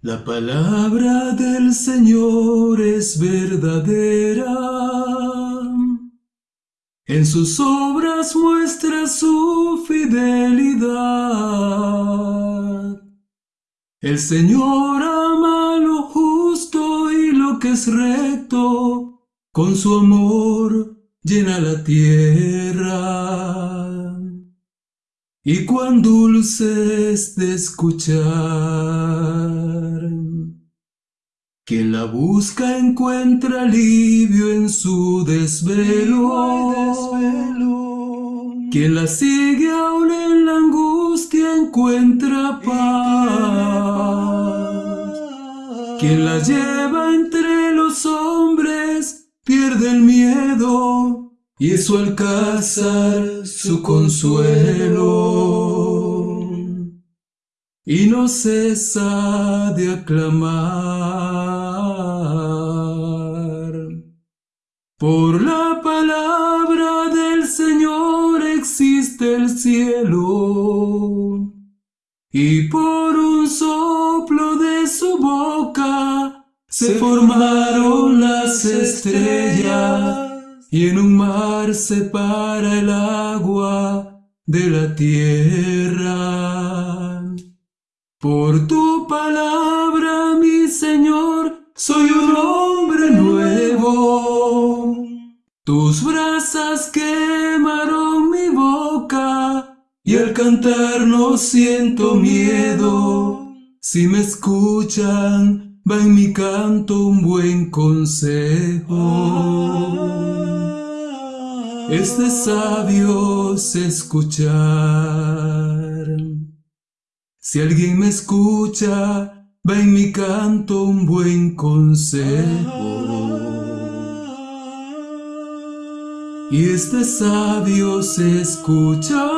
La palabra del Señor es verdadera. En sus obras muestra su fidelidad. El Señor ama lo justo y lo que es recto. Con su amor llena la tierra y cuán dulce es de escuchar. Quien la busca encuentra alivio en su desvelo. Quien la sigue aún en la angustia encuentra paz. Quien la lleva entre los hombres pierde el miedo y su alcázar su consuelo, y no cesa de aclamar. Por la palabra del Señor existe el cielo, y por un soplo de su boca se formaron las estrellas y en un mar separa el agua de la tierra. Por tu palabra, mi Señor, soy un hombre nuevo. Tus brasas quemaron mi boca y al cantar no siento miedo. Si me escuchan, va en mi canto un buen consejo es de sabios escuchar. Si alguien me escucha, va en mi canto un buen consejo. Y es de sabios escuchar.